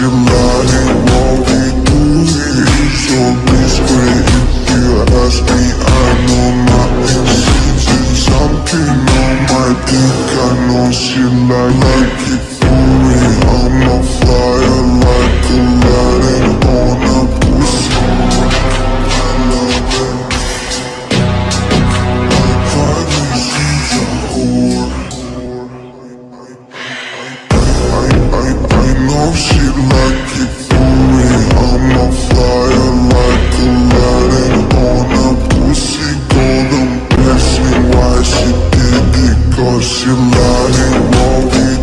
your won't be doing it So discreet if you ask me, I know my intentions Something on my dick, I know she like, like it for I'm a flyer like a on a I love it My I, I, I, I know what you like,